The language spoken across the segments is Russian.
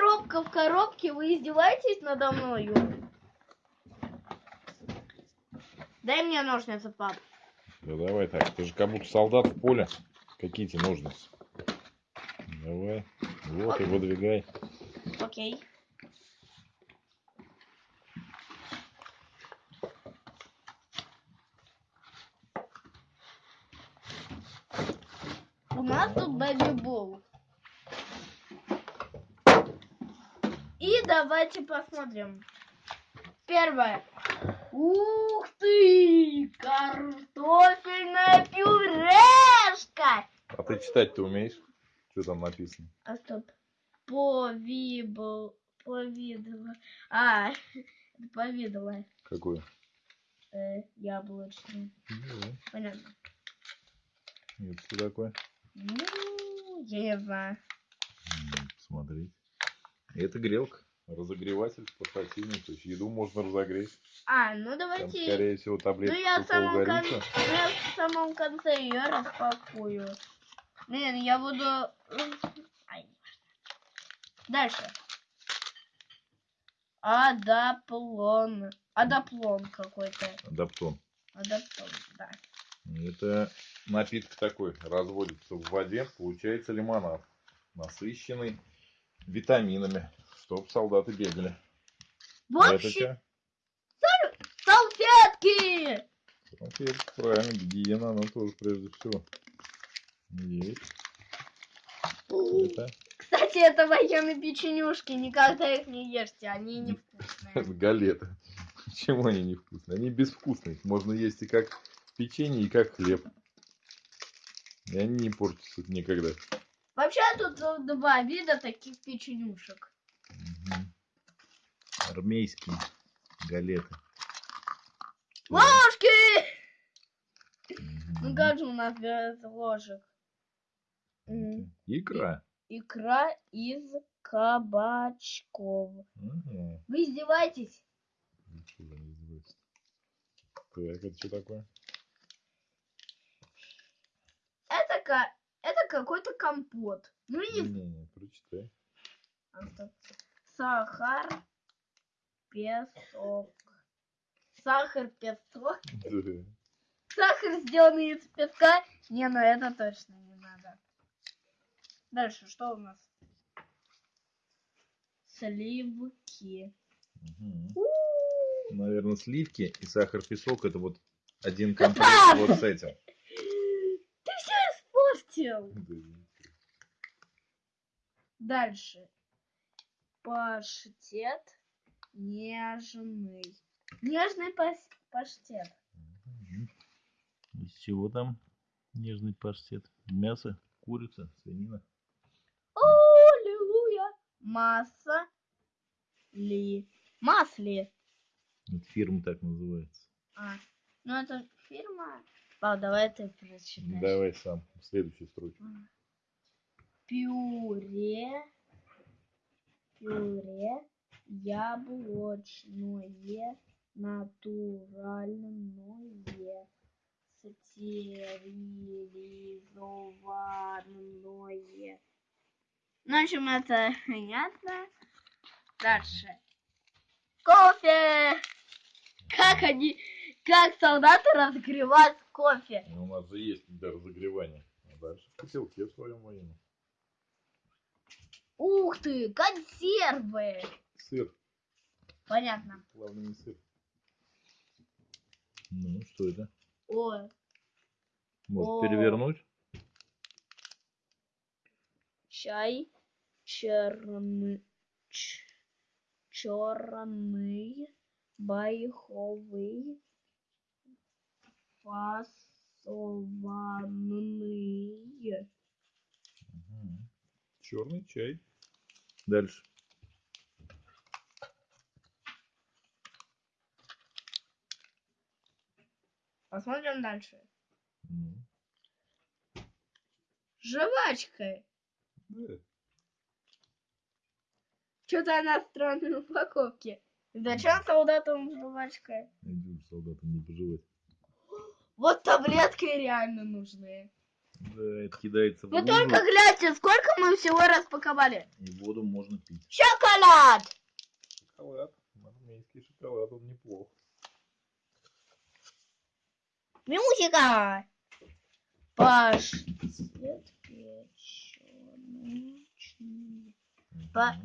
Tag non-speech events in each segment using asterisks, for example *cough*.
коробка в коробке, вы издеваетесь надо мною? Дай мне ножницы, пап. Да давай так, ты же как будто солдат в поле. Какие тебе ножницы? Давай, вот и выдвигай. Окей. У нас тут бэби-бол. И давайте посмотрим. Первое. Ух ты! Картофельная пюрешка! А ты читать-то умеешь? Что там написано? А стоп. Повибл. Повидала. А, это повидала. Какое? Э, яблочный. Ну, Понятно. Нет, что такое? Ну, я не Это грелка. Разогреватель портативный. То есть еду можно разогреть. А, ну Там, давайте... скорее всего, Ну таблетка я в самом, кон- ну, я в самом конце ее распакую. Блин, я буду... Ай. Dальше. Адаплон. Адаплон какой-то. Адаптон. Адаптон, да. Это напиток такой. Разводится в воде. Получается лимонад. Насыщенный витаминами. Чтоб солдаты бегали. В общем, салфетки! Конфетка, правильно, гигиена, она тоже прежде всего. Есть. Это, Кстати, это военные печенюшки, никогда их не ешьте, они невкусные. галеты. Почему они невкусные? Они безвкусные. Их можно есть и как печенье, и как хлеб. И они не портятся никогда. Вообще тут э, два вида таких печенюшек. Мгм. Армейские галеты. Ложки! Мгм. Ну как же у нас без ложек? М, Это Икра. Икра из кабачков. Ага. Вы издеваетесь? Ничего не издевайся. Так, это что такое? Это, ка- это какой-то компот. Ну не Не-не, прочитай. Сахар, песок. Сахар, песок. Сахар, сделанный из песка. Не, ну это точно не надо. Дальше, что у нас? Сливки. У-у-у. Наверное, сливки и сахар-песок это вот один комплект вот с этим. Испортил. Дальше. Паштет нежный. Нежный паштет. Из чего там нежный паштет? Мясо, курица, свинина. Аллилуйя. Масса ли. Масли. Это фирма так называется. А, ну это фирма. Ладно, давай ты прочитаешь. Давай сам. Следующую строчку. Пюре. Пюре. Яблочное. Натуральное. Стерилизованное. Ну, в общем, это понятно. Дальше. Кофе! Как они, как солдаты разогревают кофе? Ну, У нас же есть для разогревания. А дальше в котелке в своем военном. Ух ты, консервы! Сыр. Понятно. Главное не сыр. Ну, что это? Ой, Может О. перевернуть? чай черный, черный, байховый, фасованный. Черный чай. Дальше. Посмотрим дальше. Ну, Жвачка. да. Что-то она в странной упаковке. Зачем солдатам жвачка? Иди уж солдатам не пожелать. Вот таблетки реально нужны. Да, это кидается в Вы лужу, только гляньте, сколько мы всего распаковали. и воду можно пить. Шоколад! Шоколад, армейский шоколад, он неплох. Мюзика! Паштет печёночный. Па-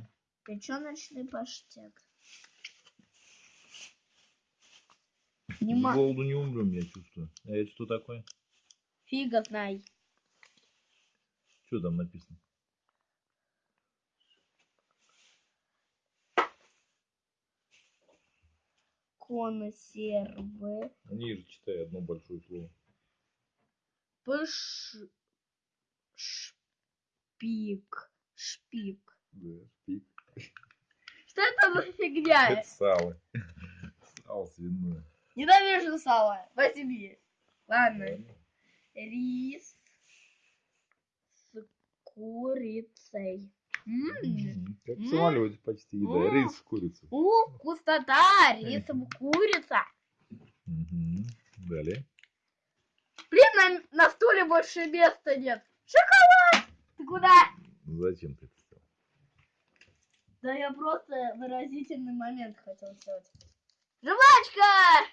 паштет. С голоду не умрем, я чувствую. А это что такое? Фига знай. Что там написано? Консервы. Ниже читай одно большое слово. Пш... Шпик. Шпик. Да, шпик. Что это за фигня? Это сало. *laughs* Сало свиное. Ненавижу сало. Возьми. Ладно. Ладно. Рис с курицей. Как в самолете почти, да. М. Рис с курицей. У, вкуснота, рисом курица. Мгм. Далее. Блин, на, на стуле больше места нет. Шоколад! Ты куда? Зачем ты это сделал? Да я просто выразительный момент хотел сделать. Жвачка!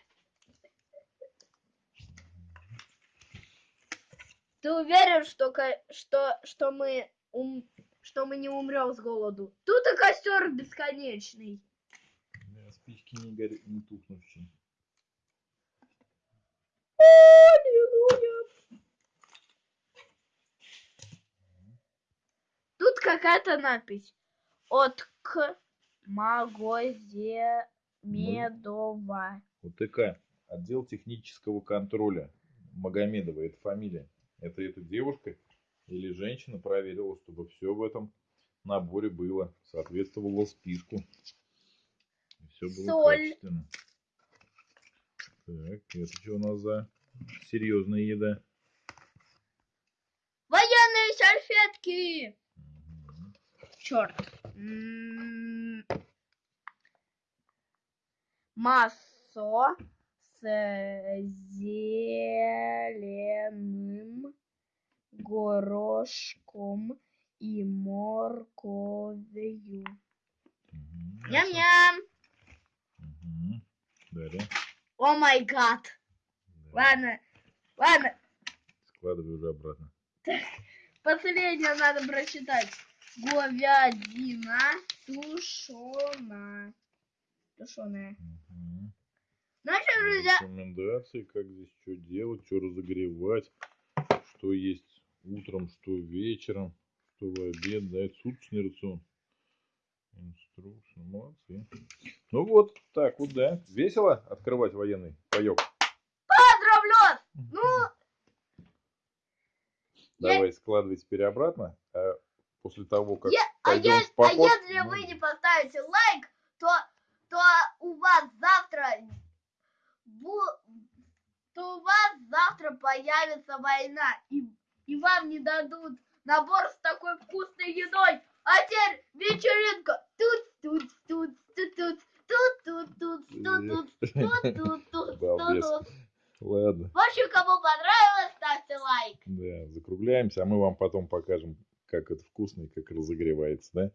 Ты уверен, что, что, что мы ум- что мы не умрем с голоду? Тут и костер бесконечный. Да, спички не, горят, не тухнущие. Аллилуйя. Тут какая-то надпись. От к Магомедова. УТК. Отдел технического контроля. Магомедова, это фамилия. Это эта девушка или женщина проверила, чтобы все в этом наборе было, соответствовало списку. И все было Соль. качественно. Так, это что у нас за серьезная еда? Военные салфетки. Мгм. Черт. М, Массо с зеленым горошком и морковью. Ням-ням. Далее. О май гад. Ладно, ладно. Складывай уже обратно. *laughs* Последнее надо прочитать. Говядина тушеная. Тушеная. Мгм. Значит, друзья, Рекомендации, как здесь что делать, что разогревать, что есть утром, что вечером, что в обед, да, это суточный рацион. Инструкция, молодцы. Ну вот, так вот, да. Весело открывать военный паек. поздравлю! Ну, Я- Давай складывай теперь обратно. а после того, как Я- а, я- в а поход, если мы- вы не поставите лайк, то, то у вас завтра бу- то у вас завтра появится война, и, и вам не дадут набор с такой вкусной едой. А теперь вечеринка. Тут, тут, тут, тут, тут, тут, тут, тут, тут, тут, тут, тут, тут. Ладно, В общем, кому понравилось, ставьте лайк. да, закругляемся, а мы вам потом покажем, как это вкусно и как разогревается, да?